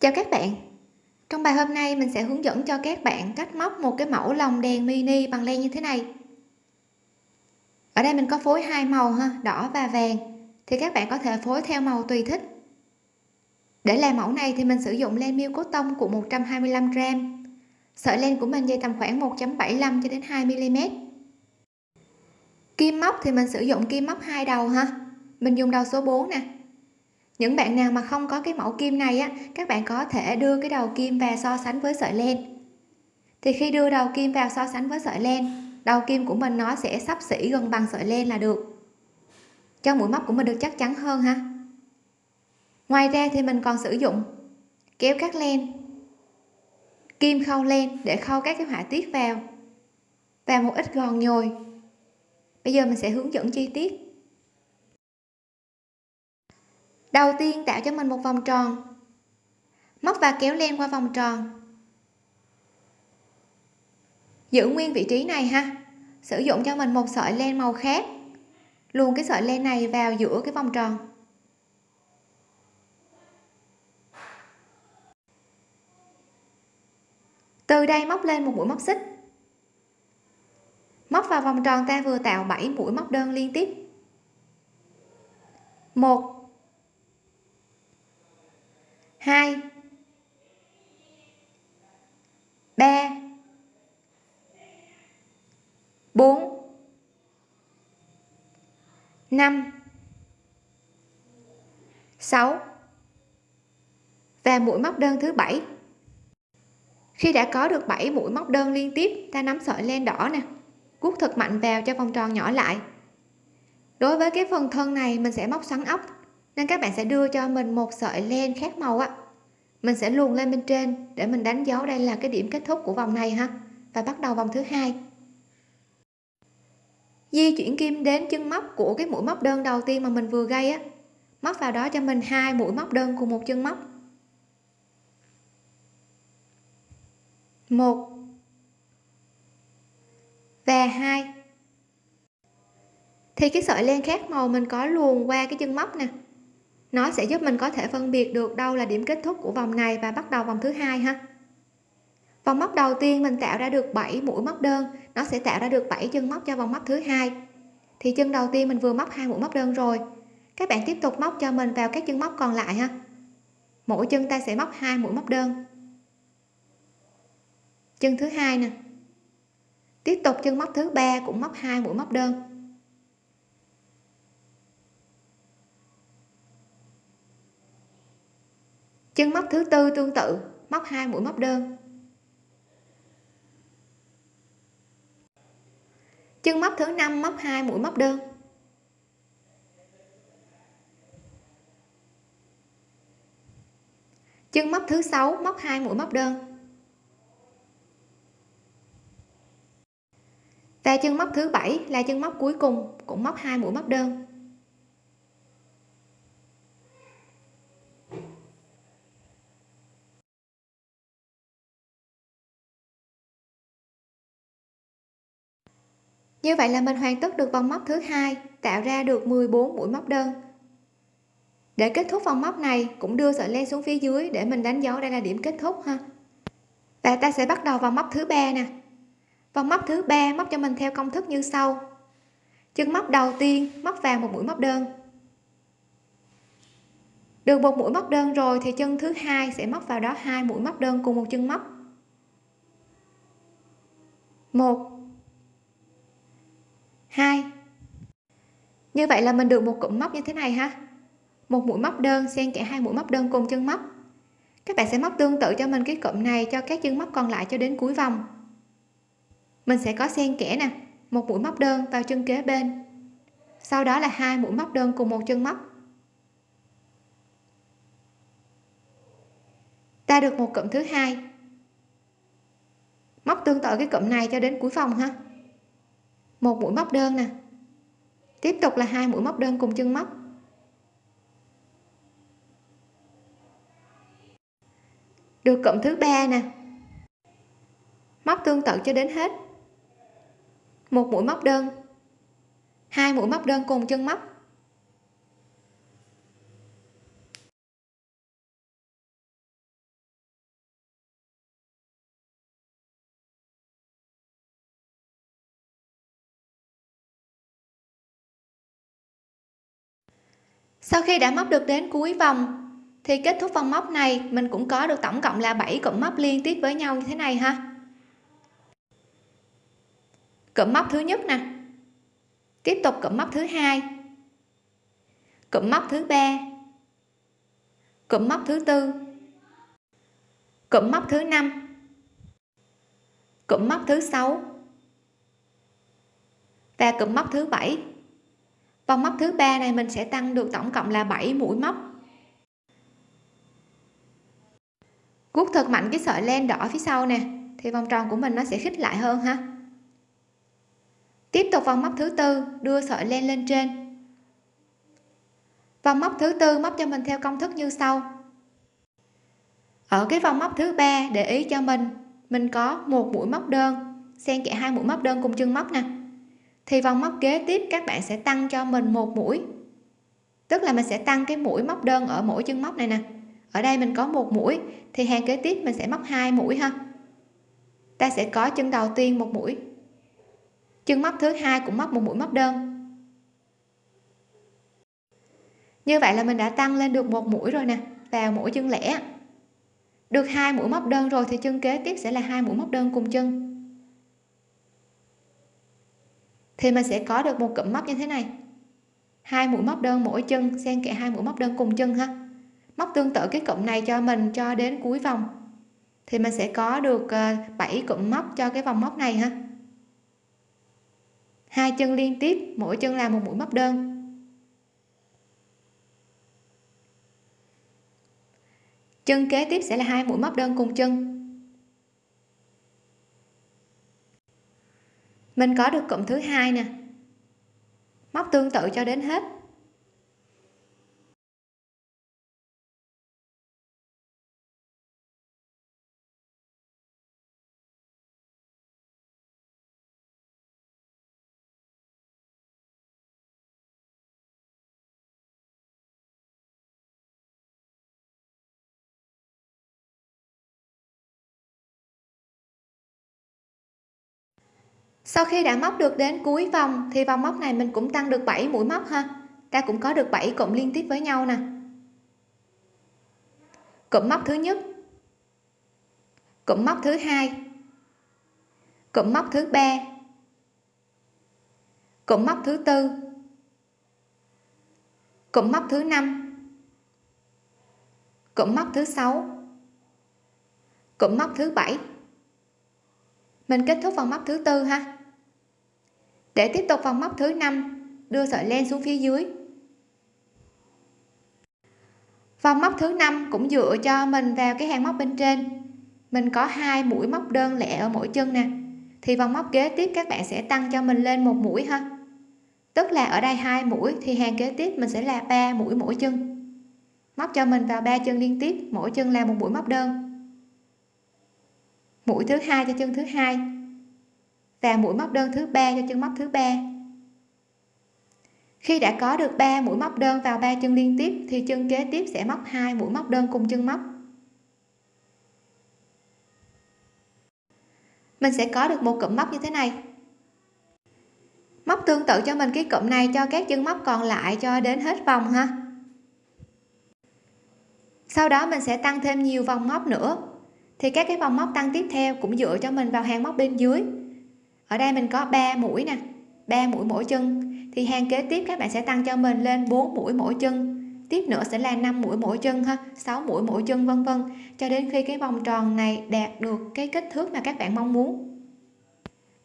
chào các bạn. Trong bài hôm nay, mình sẽ hướng dẫn cho các bạn cách móc một cái mẫu lồng đèn mini bằng len như thế này. Ở đây mình có phối hai màu ha, đỏ và vàng. Thì các bạn có thể phối theo màu tùy thích. Để làm mẫu này thì mình sử dụng len miêu cốt tông của 125 gram. Sợi len của mình dây tầm khoảng 1.75 cho đến 2 mm kim móc thì mình sử dụng kim móc hai đầu ha. Mình dùng đầu số 4 nè những bạn nào mà không có cái mẫu kim này á, các bạn có thể đưa cái đầu kim vào so sánh với sợi len. Thì khi đưa đầu kim vào so sánh với sợi len, đầu kim của mình nó sẽ sắp xỉ gần bằng sợi len là được. Cho mũi móc của mình được chắc chắn hơn ha. Ngoài ra thì mình còn sử dụng kéo cắt len, kim khâu len để khâu các cái họa tiết vào và một ít gòn nhồi. Bây giờ mình sẽ hướng dẫn chi tiết đầu tiên tạo cho mình một vòng tròn. Móc và kéo len qua vòng tròn. Giữ nguyên vị trí này ha. Sử dụng cho mình một sợi len màu khác. Luồn cái sợi len này vào giữa cái vòng tròn. Từ đây móc lên một mũi móc xích. Móc vào vòng tròn ta vừa tạo 7 mũi móc đơn liên tiếp. Một hai. Ba. Bốn. Năm. Sáu. Và mũi móc đơn thứ bảy. Khi đã có được 7 mũi móc đơn liên tiếp, ta nắm sợi len đỏ nè, cuốc thật mạnh vào cho vòng tròn nhỏ lại. Đối với cái phần thân này, mình sẽ móc xoắn ốc nên các bạn sẽ đưa cho mình một sợi len khác màu á. Mình sẽ luồn lên bên trên để mình đánh dấu đây là cái điểm kết thúc của vòng này ha. Và bắt đầu vòng thứ hai. Di chuyển kim đến chân móc của cái mũi móc đơn đầu tiên mà mình vừa gây á. Móc vào đó cho mình hai mũi móc đơn cùng một chân móc. Một và hai. Thì cái sợi len khác màu mình có luồn qua cái chân móc nè nó sẽ giúp mình có thể phân biệt được đâu là điểm kết thúc của vòng này và bắt đầu vòng thứ hai ha. Vòng móc đầu tiên mình tạo ra được 7 mũi móc đơn, nó sẽ tạo ra được 7 chân móc cho vòng móc thứ hai. Thì chân đầu tiên mình vừa móc hai mũi móc đơn rồi. Các bạn tiếp tục móc cho mình vào các chân móc còn lại ha. Mỗi chân ta sẽ móc hai mũi móc đơn. Chân thứ hai nè. Tiếp tục chân móc thứ ba cũng móc hai mũi móc đơn. Chân móc thứ tư tương tự, móc hai mũi móc đơn. Chân móc thứ năm móc hai mũi móc đơn. Chân móc thứ sáu móc hai mũi móc đơn. Và chân móc thứ bảy là chân móc cuối cùng, cũng móc hai mũi móc đơn. Như vậy là mình hoàn tất được vòng móc thứ hai, tạo ra được 14 mũi móc đơn. Để kết thúc vòng móc này, cũng đưa sợi len xuống phía dưới để mình đánh dấu đây là điểm kết thúc ha. Và ta sẽ bắt đầu vòng móc thứ ba nè. Vòng móc thứ ba móc cho mình theo công thức như sau. Chân móc đầu tiên móc vào một mũi móc đơn. Được một mũi móc đơn rồi thì chân thứ hai sẽ móc vào đó hai mũi móc đơn cùng một chân móc. Một hai. Như vậy là mình được một cụm móc như thế này ha. Một mũi móc đơn, xen kẽ hai mũi móc đơn cùng chân móc. Các bạn sẽ móc tương tự cho mình cái cụm này cho các chân móc còn lại cho đến cuối vòng. Mình sẽ có xen kẽ nè, một mũi móc đơn vào chân kế bên. Sau đó là hai mũi móc đơn cùng một chân móc. Ta được một cụm thứ hai. Móc tương tự cái cụm này cho đến cuối vòng ha một mũi móc đơn nè tiếp tục là hai mũi móc đơn cùng chân móc. Được cộng thứ ba nè. Móc tương tự cho đến hết. Một mũi móc đơn. Hai mũi móc đơn cùng chân móc. Sau khi đã móc được đến cuối vòng, thì kết thúc vòng móc này, mình cũng có được tổng cộng là 7 cụm móc liên tiếp với nhau như thế này ha. Cụm móc thứ nhất nè. Tiếp tục cụm móc thứ hai. Cụm móc thứ ba. Cụm móc thứ tư. Cụm móc thứ năm. Cụm móc thứ sáu. Và cụm móc thứ bảy vòng móc thứ ba này mình sẽ tăng được tổng cộng là 7 mũi móc. Cuốc thật mạnh cái sợi len đỏ phía sau nè, thì vòng tròn của mình nó sẽ khít lại hơn ha. Tiếp tục vòng móc thứ tư, đưa sợi len lên trên. Vòng móc thứ tư móc cho mình theo công thức như sau. Ở cái vòng móc thứ ba để ý cho mình mình có một mũi móc đơn, xen kẽ hai mũi móc đơn cùng chân móc nè thì vòng móc kế tiếp các bạn sẽ tăng cho mình một mũi. Tức là mình sẽ tăng cái mũi móc đơn ở mỗi chân móc này nè. Ở đây mình có một mũi, thì hàng kế tiếp mình sẽ móc hai mũi ha. Ta sẽ có chân đầu tiên một mũi. Chân móc thứ hai cũng móc một mũi móc đơn. Như vậy là mình đã tăng lên được một mũi rồi nè, vào mỗi chân lẻ. Được hai mũi móc đơn rồi thì chân kế tiếp sẽ là hai mũi móc đơn cùng chân. Thì mình sẽ có được một cụm móc như thế này. Hai mũi móc đơn mỗi chân, xen kẽ hai mũi móc đơn cùng chân ha. Móc tương tự cái cụm này cho mình cho đến cuối vòng. Thì mình sẽ có được ờ, 7 cụm móc cho cái vòng móc này ha. Hai chân liên tiếp, mỗi chân là một mũi móc đơn. Chân kế tiếp sẽ là hai mũi móc đơn cùng chân. Mình có được cụm thứ hai nè. Móc tương tự cho đến hết. Sau khi đã móc được đến cuối vòng, thì vòng móc này mình cũng tăng được 7 mũi móc ha. Ta cũng có được 7 cụm liên tiếp với nhau nè. Cụm móc thứ nhất. Cụm móc thứ hai. Cụm móc thứ ba. Cụm móc thứ tư. Cụm móc thứ năm. Cụm móc thứ sáu. Cụm móc thứ bảy. Mình kết thúc vòng móc thứ tư ha để tiếp tục vòng móc thứ năm, đưa sợi len xuống phía dưới. Vòng móc thứ năm cũng dựa cho mình vào cái hàng móc bên trên. Mình có hai mũi móc đơn lẻ ở mỗi chân nè. Thì vòng móc kế tiếp các bạn sẽ tăng cho mình lên một mũi ha. Tức là ở đây hai mũi, thì hàng kế tiếp mình sẽ là ba mũi mỗi chân. Móc cho mình vào ba chân liên tiếp, mỗi chân là một mũi móc đơn. Mũi thứ hai cho chân thứ hai và mũi móc đơn thứ ba cho chân móc thứ ba. Khi đã có được 3 mũi móc đơn vào ba chân liên tiếp, thì chân kế tiếp sẽ móc hai mũi móc đơn cùng chân móc. Mình sẽ có được một cụm móc như thế này. Móc tương tự cho mình, cái cụm này cho các chân móc còn lại cho đến hết vòng ha. Sau đó mình sẽ tăng thêm nhiều vòng móc nữa. Thì các cái vòng móc tăng tiếp theo cũng dựa cho mình vào hàng móc bên dưới ở đây mình có 3 mũi nè 3 mũi mỗi chân. Thì hàng kế tiếp các bạn sẽ tăng cho mình lên 4 mũi mỗi chân. Tiếp nữa sẽ là 5 mũi mỗi chân ha 6 mũi mỗi chân, vân vân. Cho đến khi cái vòng tròn này đạt được cái kích thước mà các bạn mong muốn.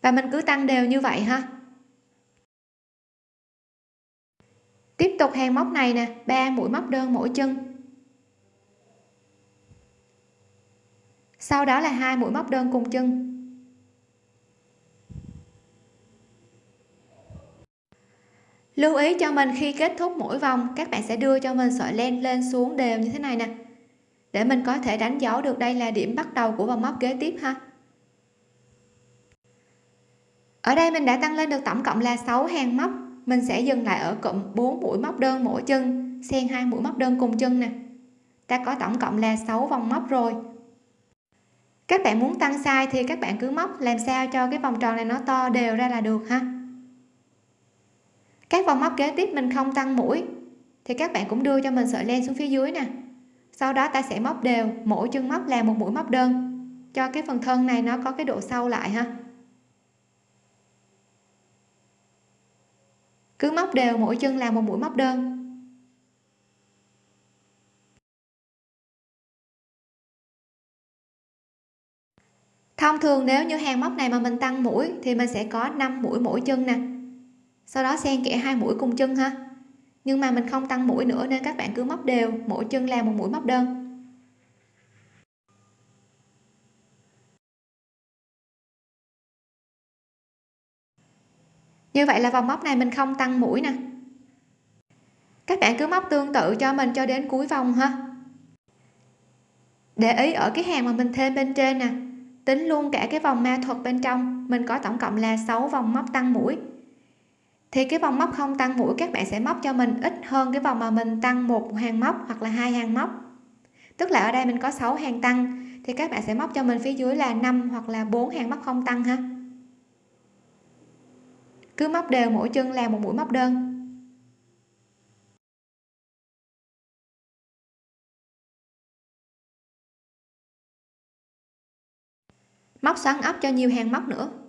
Và mình cứ tăng đều như vậy ha. Tiếp tục hàng móc này nè 3 mũi móc đơn mỗi chân. Sau đó là hai mũi móc đơn cùng chân. Lưu ý cho mình khi kết thúc mỗi vòng, các bạn sẽ đưa cho mình sợi len lên xuống đều như thế này nè. Để mình có thể đánh dấu được đây là điểm bắt đầu của vòng móc kế tiếp ha. Ở đây mình đã tăng lên được tổng cộng là 6 hàng móc. Mình sẽ dừng lại ở cụm 4 mũi móc đơn mỗi chân, xen hai mũi móc đơn cùng chân nè. Ta có tổng cộng là 6 vòng móc rồi. Các bạn muốn tăng size thì các bạn cứ móc, làm sao cho cái vòng tròn này nó to đều ra là được ha các vòng móc kế tiếp mình không tăng mũi, thì các bạn cũng đưa cho mình sợi len xuống phía dưới nè. Sau đó ta sẽ móc đều, mỗi chân móc là một mũi móc đơn. Cho cái phần thân này nó có cái độ sâu lại ha. Cứ móc đều, mỗi chân là một mũi móc đơn. Thông thường nếu như hàng móc này mà mình tăng mũi thì mình sẽ có 5 mũi mỗi chân nè sau đó xen kẽ hai mũi cùng chân ha. Nhưng mà mình không tăng mũi nữa nên các bạn cứ móc đều, mỗi chân làm một mũi móc đơn. Như vậy là vòng móc này mình không tăng mũi nè. Các bạn cứ móc tương tự cho mình cho đến cuối vòng ha. Để ý ở cái hàng mà mình thêm bên trên nè, tính luôn cả cái vòng ma thuật bên trong, mình có tổng cộng là 6 vòng móc tăng mũi thì cái vòng móc không tăng mũi các bạn sẽ móc cho mình ít hơn cái vòng mà mình tăng một hàng móc hoặc là hai hàng móc. Tức là ở đây mình có 6 hàng tăng, thì các bạn sẽ móc cho mình phía dưới là 5 hoặc là 4 hàng móc không tăng ha. Cứ móc đều mỗi chân là một mũi móc đơn. Móc xoắn ốc cho nhiều hàng móc nữa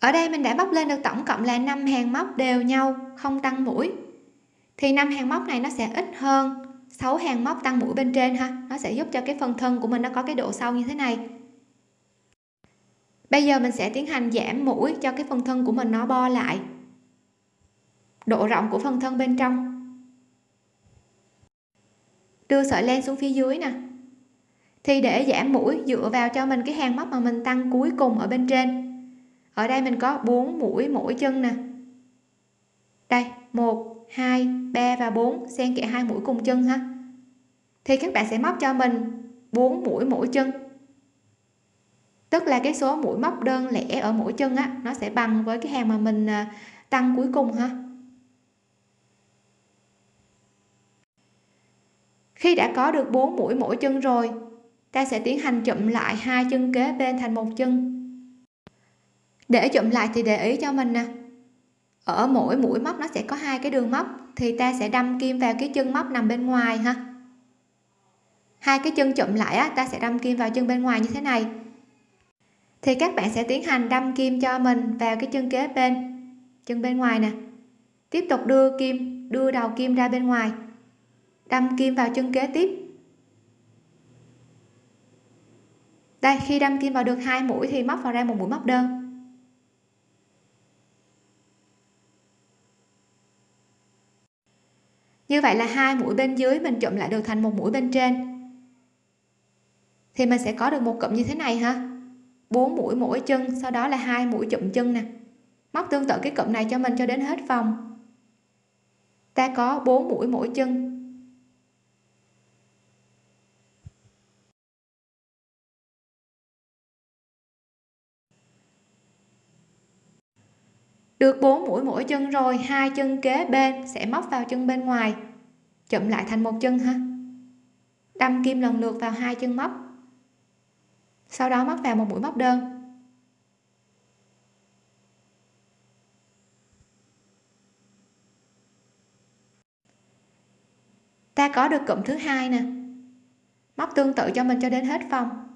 ở đây mình đã bóc lên được tổng cộng là 5 hàng móc đều nhau, không tăng mũi. Thì năm hàng móc này nó sẽ ít hơn 6 hàng móc tăng mũi bên trên ha. Nó sẽ giúp cho cái phần thân của mình nó có cái độ sâu như thế này. Bây giờ mình sẽ tiến hành giảm mũi cho cái phần thân của mình nó bo lại. Độ rộng của phần thân bên trong. Đưa sợi len xuống phía dưới nè. Thì để giảm mũi dựa vào cho mình cái hàng móc mà mình tăng cuối cùng ở bên trên ở đây mình có 4 mũi, mỗi chân nè. Đây 1 2 3 và 4 xen kẽ hai mũi cùng chân ha. Thì các bạn sẽ móc cho mình 4 mũi mỗi chân. Tức là cái số mũi móc đơn lẻ ở mỗi chân á, nó sẽ bằng với cái hàng mà mình à, tăng cuối cùng ha. Khi đã có được 4 mũi mỗi chân rồi, ta sẽ tiến hành chụm lại hai chân kế bên thành một chân để chụm lại thì để ý cho mình nè. Ở mỗi mũi móc nó sẽ có hai cái đường móc, thì ta sẽ đâm kim vào cái chân móc nằm bên ngoài ha. Hai cái chân chụm lại á, ta sẽ đâm kim vào chân bên ngoài như thế này. Thì các bạn sẽ tiến hành đâm kim cho mình vào cái chân kế bên, chân bên ngoài nè. Tiếp tục đưa kim, đưa đầu kim ra bên ngoài. Đâm kim vào chân kế tiếp. Đây, khi đâm kim vào được hai mũi thì móc vào ra một mũi móc đơn. Như vậy là hai mũi bên dưới mình chụm lại được thành một mũi bên trên. Thì mình sẽ có được một cụm như thế này ha. Bốn mũi mỗi chân, sau đó là hai mũi chụm chân nè. Móc tương tự cái cụm này cho mình cho đến hết vòng. Ta có bốn mũi mỗi chân. Được 4 mũi mỗi chân rồi, hai chân kế bên sẽ móc vào chân bên ngoài. Chụm lại thành một chân ha. Đâm kim lần lượt vào hai chân móc. Sau đó móc vào một mũi móc đơn. Ta có được cụm thứ hai nè. Móc tương tự cho mình cho đến hết vòng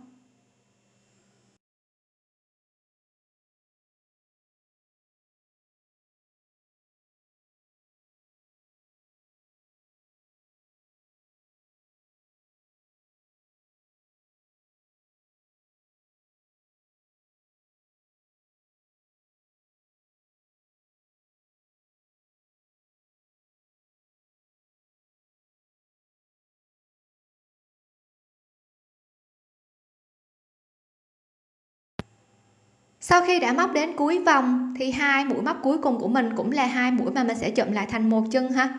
sau khi đã móc đến cuối vòng, thì hai mũi móc cuối cùng của mình cũng là hai mũi mà mình sẽ chụm lại thành một chân ha.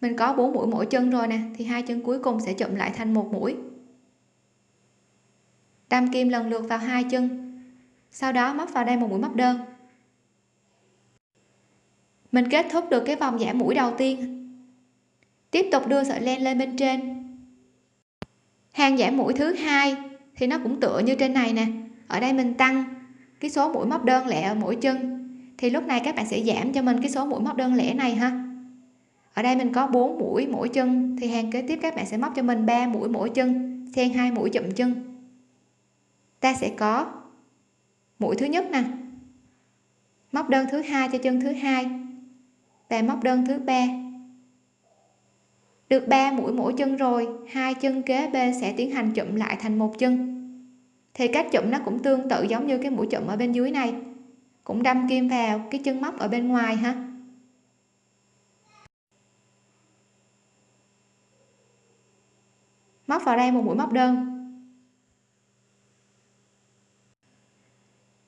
Mình có bốn mũi mỗi chân rồi nè, thì hai chân cuối cùng sẽ chụm lại thành một mũi. Đâm kim lần lượt vào hai chân, sau đó móc vào đây một mũi móc đơn. Mình kết thúc được cái vòng giảm mũi đầu tiên. Tiếp tục đưa sợi len lên bên trên. Hàng giảm mũi thứ hai thì nó cũng tựa như trên này nè. Ở đây mình tăng cái số mũi móc đơn lẻ ở mỗi chân, thì lúc này các bạn sẽ giảm cho mình cái số mũi móc đơn lẻ này ha. Ở đây mình có 4 mũi mỗi chân, thì hàng kế tiếp các bạn sẽ móc cho mình 3 mũi mỗi chân xen hai mũi chụm chân. Ta sẽ có mũi thứ nhất nè, móc đơn thứ hai cho chân thứ hai và móc đơn thứ ba. Được 3 mũi mỗi chân rồi, hai chân kế bên sẽ tiến hành chụm lại thành một chân thì cách chụm nó cũng tương tự giống như cái mũi chụm ở bên dưới này. Cũng đâm kim vào cái chân móc ở bên ngoài ha. Móc vào đây một mũi móc đơn.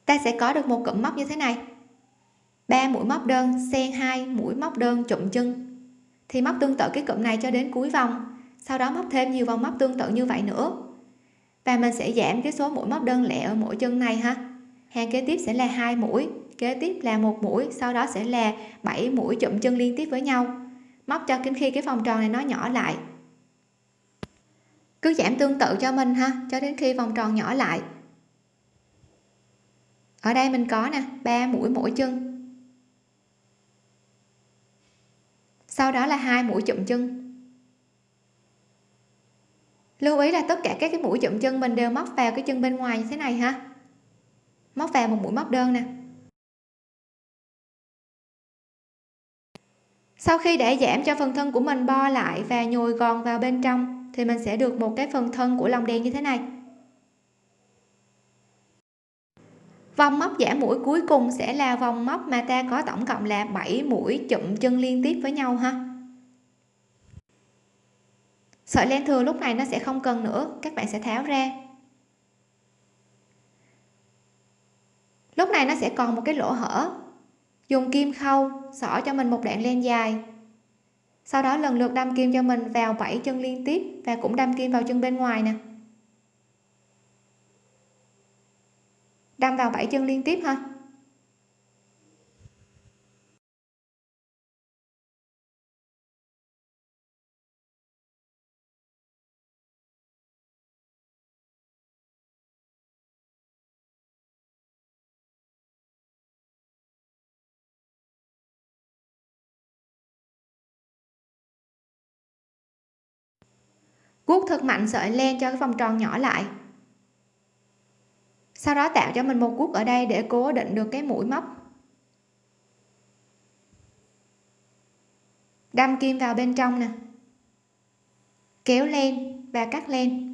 Ta sẽ có được một cụm móc như thế này. Ba mũi móc đơn xen hai, mũi móc đơn, chụm chân. Thì móc tương tự cái cụm này cho đến cuối vòng. Sau đó móc thêm nhiều vòng móc tương tự như vậy nữa và mình sẽ giảm cái số mũi móc đơn lẻ ở mỗi chân này ha. Hàng kế tiếp sẽ là hai mũi, kế tiếp là một mũi, sau đó sẽ là 7 mũi chụm chân liên tiếp với nhau. Móc cho đến khi cái vòng tròn này nó nhỏ lại. Cứ giảm tương tự cho mình ha, cho đến khi vòng tròn nhỏ lại. Ở đây mình có nè, ba mũi mỗi chân. Sau đó là hai mũi chụm chân lưu ý là tất cả các cái mũi chụm chân mình đều móc vào cái chân bên ngoài như thế này ha. Móc vào một mũi móc đơn nè. Sau khi để giảm cho phần thân của mình bo lại và nhồi gòn vào bên trong, thì mình sẽ được một cái phần thân của lòng đèn như thế này. Vòng móc giảm mũi cuối cùng sẽ là vòng móc mà ta có tổng cộng là 7 mũi chụm chân liên tiếp với nhau ha sợi len thừa lúc này nó sẽ không cần nữa, các bạn sẽ tháo ra. Lúc này nó sẽ còn một cái lỗ hở. Dùng kim khâu, xỏ cho mình một đoạn len dài. Sau đó lần lượt đâm kim cho mình vào 7 chân liên tiếp và cũng đâm kim vào chân bên ngoài nè. Đâm vào 7 chân liên tiếp ha guốc thật mạnh sợi len cho cái vòng tròn nhỏ lại. Sau đó tạo cho mình một guốc ở đây để cố định được cái mũi móc. Đâm kim vào bên trong nè. Kéo len và cắt len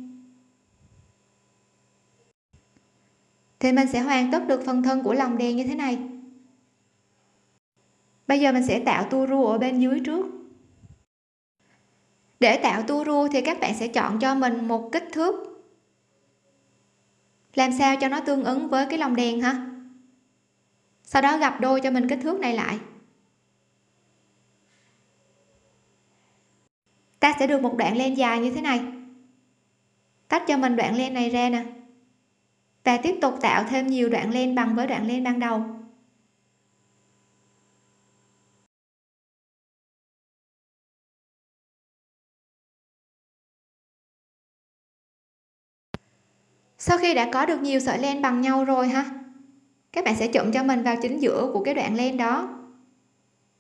thì mình sẽ hoàn tất được phần thân của lòng đèn như thế này. Bây giờ mình sẽ tạo tua rua ở bên dưới trước để tạo tua rua thì các bạn sẽ chọn cho mình một kích thước. Làm sao cho nó tương ứng với cái lồng đèn ha? Sau đó gặp đôi cho mình kích thước này lại. Ta sẽ được một đoạn len dài như thế này. Tách cho mình đoạn len này ra nè. Và tiếp tục tạo thêm nhiều đoạn len bằng với đoạn len ban đầu. Sau khi đã có được nhiều sợi len bằng nhau rồi ha? Các bạn sẽ chụm cho mình vào chính giữa của cái đoạn len đó.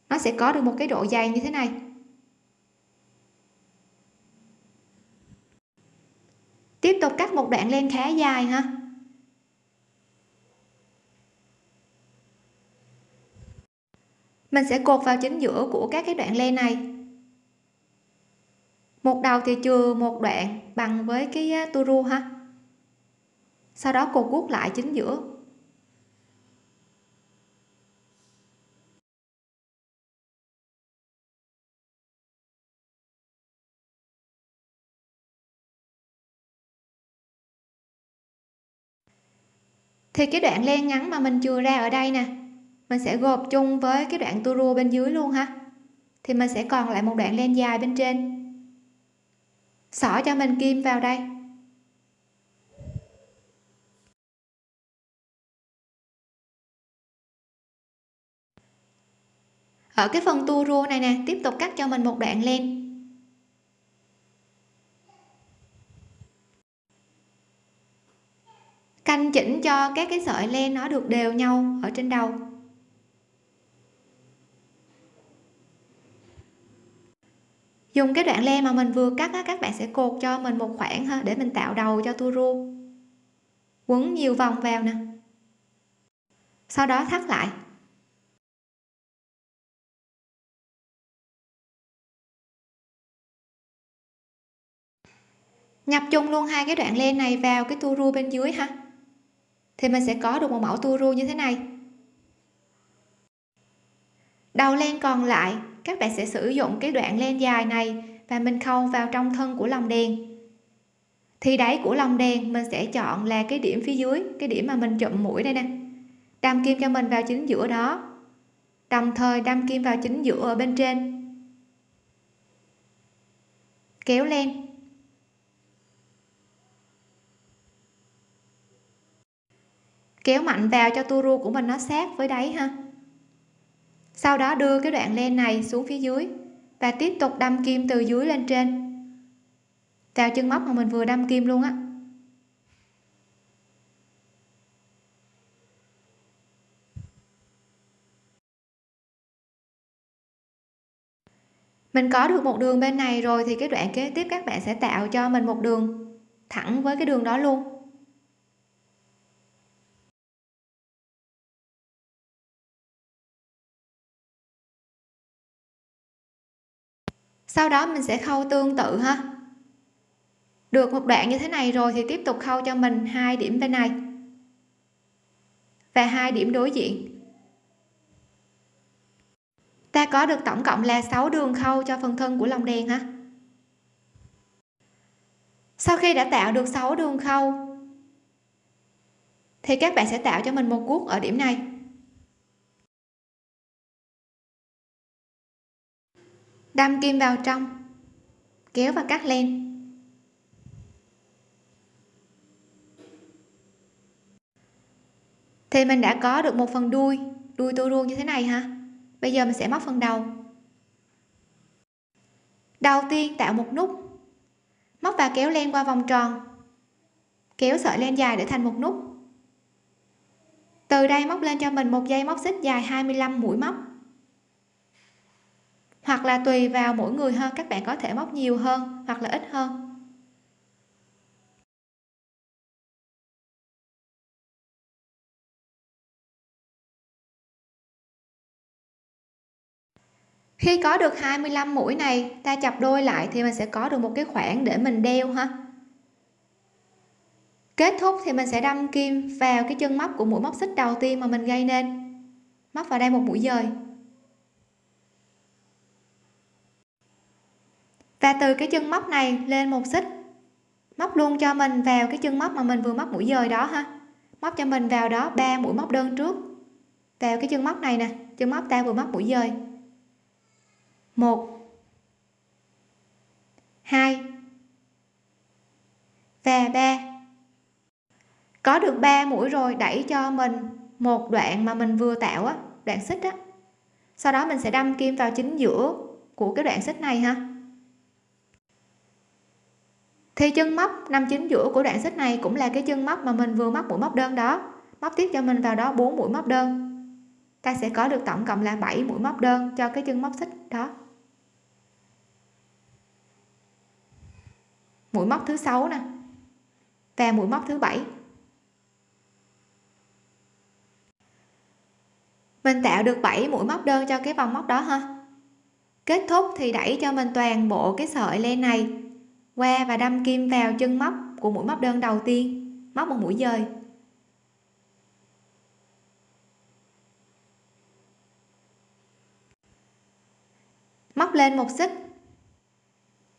Nó sẽ có được một cái độ dày như thế này. Tiếp tục cắt một đoạn len khá dài ha? Mình sẽ cột vào chính giữa của các cái đoạn len này. Một đầu thì chừa một đoạn bằng với cái à, tua ru ha? Sau đó cô cuốc lại chính giữa. Thì cái đoạn len ngắn mà mình chừa ra ở đây nè, mình sẽ gộp chung với cái đoạn tua rua bên dưới luôn ha. Thì mình sẽ còn lại một đoạn len dài bên trên. Xỏ cho mình kim vào đây. ở cái phần tua rua này nè tiếp tục cắt cho mình một đoạn len canh chỉnh cho các cái sợi len nó được đều nhau ở trên đầu. Dùng cái đoạn len mà mình vừa cắt á, các bạn sẽ cột cho mình một khoảng ha để mình tạo đầu cho tua rua quấn nhiều vòng vào nè. Sau đó thắt lại. Nhập chung luôn hai cái đoạn len này vào cái tua ru bên dưới ha. Thì mình sẽ có được một mẫu tua ru như thế này. Đầu len còn lại, các bạn sẽ sử dụng cái đoạn len dài này và mình khâu vào trong thân của lồng đèn. Thì đáy của lồng đèn mình sẽ chọn là cái điểm phía dưới, cái điểm mà mình chụm mũi đây nè. Đâm kim cho mình vào chính giữa đó. Đồng thời đâm kim vào chính giữa ở bên trên. Kéo len. Kéo mạnh vào cho tua ru của mình nó sát với đáy ha. Sau đó đưa cái đoạn len này xuống phía dưới và tiếp tục đâm kim từ dưới lên trên. Vào chân móc mà mình vừa đâm kim luôn á. Mình có được một đường bên này rồi thì cái đoạn kế tiếp các bạn sẽ tạo cho mình một đường thẳng với cái đường đó luôn. Sau đó mình sẽ khâu tương tự ha. Được một đoạn như thế này rồi thì tiếp tục khâu cho mình hai điểm bên này. Và hai điểm đối diện. Ta có được tổng cộng là 6 đường khâu cho phần thân của lồng đèn ha. Sau khi đã tạo được 6 đường khâu, thì các bạn sẽ tạo cho mình một guốc ở điểm này. Đâm kim vào trong. Kéo và cắt len. Thì mình đã có được một phần đuôi. Đuôi tua ruông như thế này ha bây giờ mình sẽ móc phần đầu. Đầu tiên tạo một nút. Móc và kéo len qua vòng tròn. Kéo sợi len dài để thành một nút. Từ đây móc lên cho mình một dây móc xích dài 25 mũi móc hoặc là tùy vào mỗi người hơn, các bạn có thể móc nhiều hơn hoặc là ít hơn. Khi có được 25 mũi này, ta chập đôi lại thì mình sẽ có được một cái khoảng để mình đeo ha. Kết thúc thì mình sẽ đâm kim vào cái chân móc của mũi móc xích đầu tiên mà mình gây nên. Móc vào đây một mũi dời. Và từ cái chân móc này lên một xích. Móc luôn cho mình vào cái chân móc mà mình vừa móc mũi dời đó ha. Móc cho mình vào đó ba mũi móc đơn trước. Vào cái chân móc này nè, chân móc ta vừa móc mũi dời. Một. Hai. Và ba. Có được 3 mũi rồi đẩy cho mình một đoạn mà mình vừa tạo á, đoạn xích á. Sau đó mình sẽ đâm kim vào chính giữa của cái đoạn xích này ha thì chân móc năm chính giữa của đoạn xích này cũng là cái chân móc mà mình vừa móc mũi móc đơn đó. Móc tiếp cho mình vào đó 4 mũi móc đơn. Ta sẽ có được tổng cộng là 7 mũi móc đơn cho cái chân móc xích đó. Mũi móc thứ sáu nè và mũi móc thứ bảy. Mình tạo được 7 mũi móc đơn cho cái vòng móc đó ha. Kết thúc thì đẩy cho mình toàn bộ cái sợi len này qua và đâm kim vào chân móc của mũi móc đơn đầu tiên, móc một mũi dời. Móc lên một xích.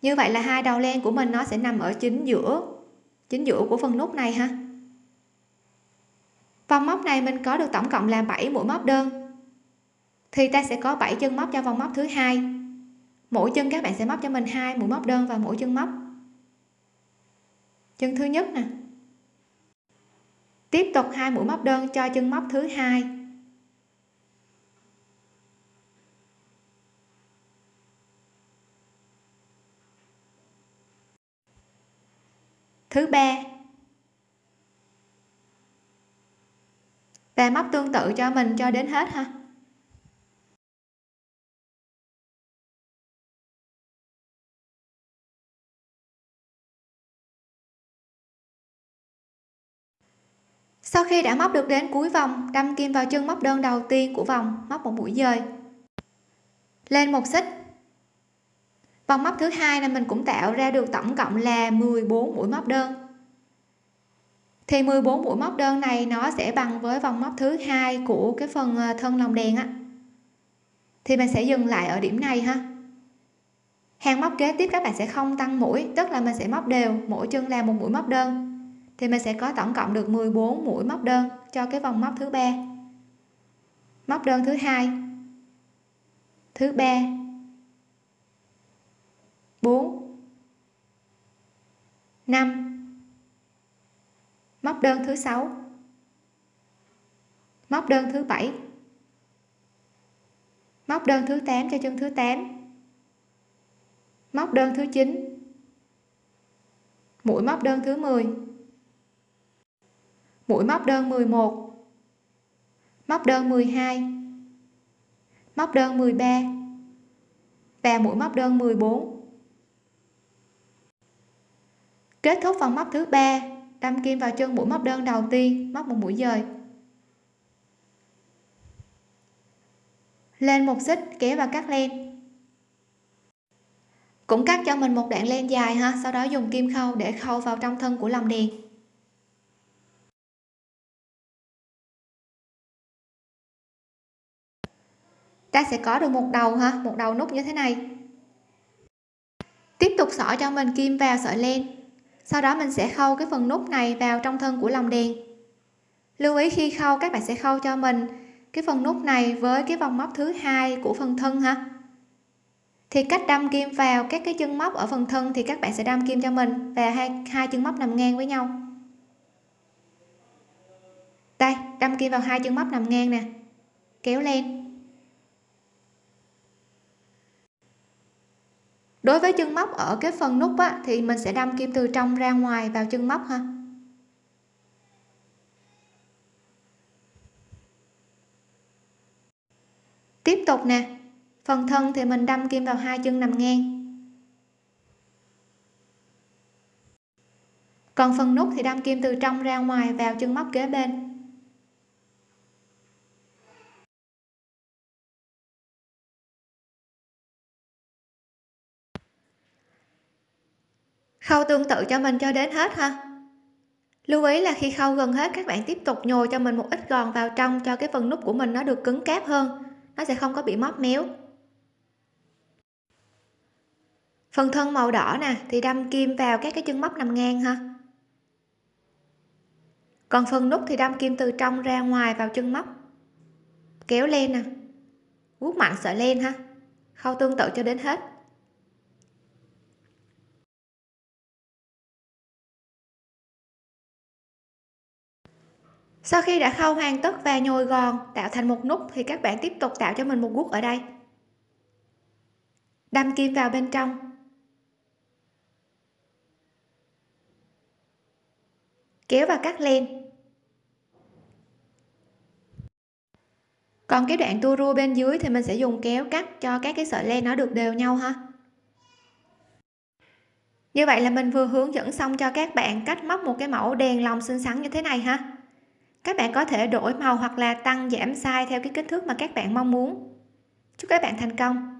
Như vậy là hai đầu len của mình nó sẽ nằm ở chính giữa chính giữa của phần nút này ha. Vòng móc này mình có được tổng cộng là 7 mũi móc đơn. Thì ta sẽ có 7 chân móc cho vòng móc thứ hai. Mỗi chân các bạn sẽ móc cho mình hai mũi móc đơn và mỗi chân móc chân thứ nhất nè. Tiếp tục hai mũi móc đơn cho chân móc thứ hai. Thứ ba. Và móc tương tự cho mình cho đến hết ha. Sau khi đã móc được đến cuối vòng, đâm kim vào chân móc đơn đầu tiên của vòng, móc một mũi dời. Lên một xích. Vòng móc thứ hai là mình cũng tạo ra được tổng cộng là 14 mũi móc đơn. Thì 14 mũi móc đơn này nó sẽ bằng với vòng móc thứ hai của cái phần ờ, thân lòng đèn á. Thì mình sẽ dừng lại ở điểm này ha. Hàng móc kế tiếp các bạn sẽ không tăng mũi, tức là mình sẽ móc đều, mỗi chân là một mũi móc đơn thì mình sẽ có tổng cộng được 14 mũi móc đơn cho cái vòng móc thứ ba. Móc đơn thứ hai, thứ ba 4 5 móc đơn thứ sáu, móc đơn thứ bảy, móc đơn thứ 8 cho chân thứ 8 móc đơn thứ 9 mũi móc đơn thứ 10 mũi móc đơn 11 móc đơn 12 móc đơn 13 và mũi móc đơn 14 kết thúc phần móc thứ ba đâm kim vào chân mũi móc đơn đầu tiên, móc một mũi dời. Lên một xích, kéo và cắt len. Cũng cắt cho mình một đoạn len dài ha, sau đó dùng kim khâu để khâu vào trong thân của lồng đèn ta sẽ có được một đầu ha một đầu nút như thế này. Tiếp tục xỏ cho mình kim vào sợi len. Sau đó mình sẽ khâu cái phần nút này vào trong thân của lồng đèn. Lưu ý khi khâu, các bạn sẽ khâu cho mình cái phần nút này với cái vòng móc thứ hai của phần thân ha thì cách đâm kim vào các cái chân móc ở phần thân thì các bạn sẽ đâm kim cho mình và hai hai chân móc nằm ngang với nhau. Đây, đâm kim vào hai chân móc nằm ngang nè. Kéo lên đối với chân móc ở cái phần nút á, thì mình sẽ đâm kim từ trong ra ngoài vào chân móc ha. Tiếp tục nè phần thân thì mình đâm kim vào hai chân nằm ngang. Còn phần nút thì đâm kim từ trong ra ngoài vào chân móc kế bên. Khâu tương tự cho mình cho đến hết ha. Lưu ý là khi khâu gần hết, các bạn tiếp tục nhồi cho mình một ít gòn vào trong cho cái phần nút của mình nó được cứng cáp hơn. Nó sẽ không có bị móp méo. Phần thân màu đỏ nè, thì đâm kim vào các cái chân móc nằm ngang ha. Còn phần nút thì đâm kim từ trong ra ngoài vào chân móc. Kéo lên nè. Vuốt mạnh sợi len ha. Khâu tương tự cho đến hết. Sau khi đã khâu hoàn tất và nhồi gòn tạo thành một nút, thì các bạn tiếp tục tạo cho mình một guốc ở đây. Đâm kim vào bên trong. Kéo và cắt len còn cái đoạn tua rua bên dưới thì mình sẽ dùng kéo cắt cho các cái sợi len nó được đều nhau ha. Như vậy là mình vừa hướng dẫn xong cho các bạn cách móc một cái mẫu đèn lồng xinh xắn như thế này ha các bạn có thể đổi màu hoặc là tăng, giảm size theo cái kích thước mà các bạn mong muốn. Chúc các bạn thành công!